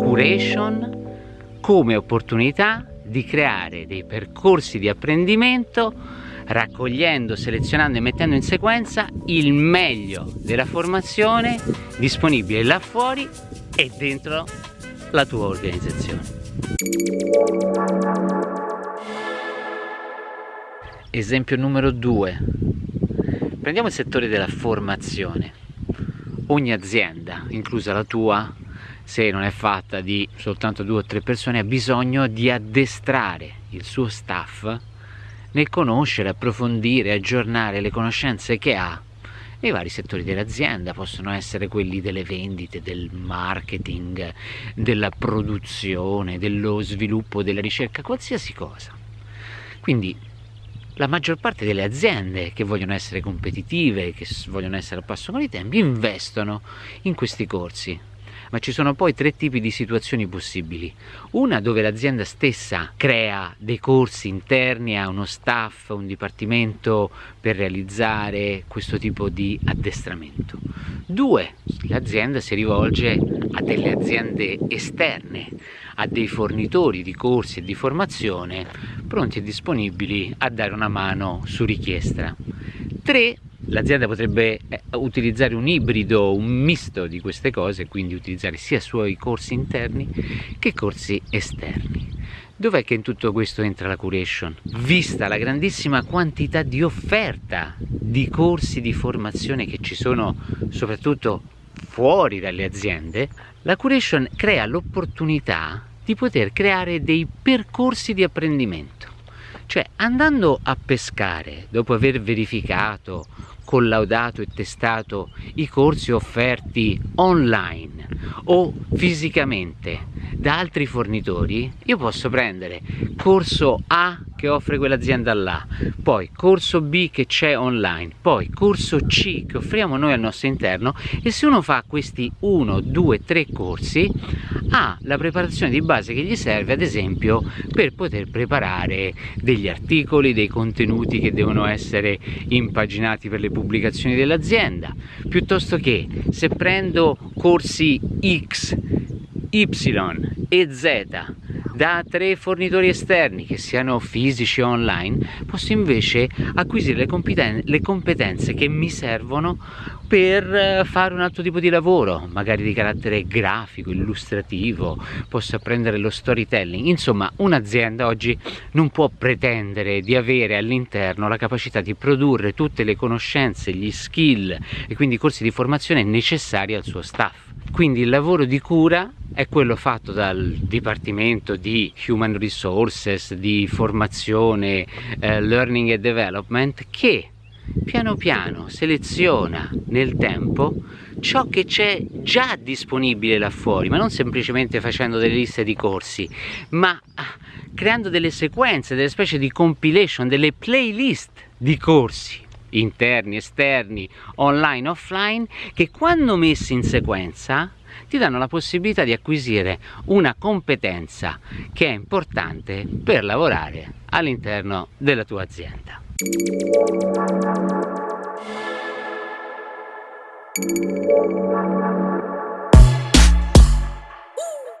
curation come opportunità di creare dei percorsi di apprendimento raccogliendo, selezionando e mettendo in sequenza il meglio della formazione disponibile là fuori e dentro la tua organizzazione. Esempio numero 2. Prendiamo il settore della formazione. Ogni azienda, inclusa la tua, se non è fatta di soltanto due o tre persone, ha bisogno di addestrare il suo staff nel conoscere, approfondire, aggiornare le conoscenze che ha nei vari settori dell'azienda, possono essere quelli delle vendite, del marketing, della produzione, dello sviluppo, della ricerca, qualsiasi cosa. Quindi la maggior parte delle aziende che vogliono essere competitive, che vogliono essere al passo con i tempi, investono in questi corsi ma ci sono poi tre tipi di situazioni possibili. Una dove l'azienda stessa crea dei corsi interni, ha uno staff, un dipartimento per realizzare questo tipo di addestramento. Due, l'azienda si rivolge a delle aziende esterne, a dei fornitori di corsi e di formazione pronti e disponibili a dare una mano su richiesta. Tre, l'azienda potrebbe eh, utilizzare un ibrido, un misto di queste cose, quindi utilizzare sia suoi corsi interni che corsi esterni. Dov'è che in tutto questo entra la curation? Vista la grandissima quantità di offerta di corsi di formazione che ci sono soprattutto fuori dalle aziende, la curation crea l'opportunità di poter creare dei percorsi di apprendimento. Cioè andando a pescare dopo aver verificato collaudato e testato i corsi offerti online o fisicamente da altri fornitori, io posso prendere corso A che offre quell'azienda là, poi corso B che c'è online, poi corso C che offriamo noi al nostro interno e se uno fa questi 1, 2, 3 corsi ha la preparazione di base che gli serve ad esempio per poter preparare degli articoli, dei contenuti che devono essere impaginati per le pubblicazioni dell'azienda, piuttosto che se prendo corsi X, Y e Z da tre fornitori esterni che siano fisici o online posso invece acquisire le, competen le competenze che mi servono per eh, fare un altro tipo di lavoro magari di carattere grafico, illustrativo posso apprendere lo storytelling. Insomma un'azienda oggi non può pretendere di avere all'interno la capacità di produrre tutte le conoscenze, gli skill e quindi i corsi di formazione necessari al suo staff quindi il lavoro di cura è quello fatto dal Dipartimento di Human Resources, di formazione, eh, Learning and Development che piano piano seleziona nel tempo ciò che c'è già disponibile là fuori, ma non semplicemente facendo delle liste di corsi, ma ah, creando delle sequenze, delle specie di compilation, delle playlist di corsi interni, esterni, online, offline, che quando messi in sequenza ti danno la possibilità di acquisire una competenza che è importante per lavorare all'interno della tua azienda.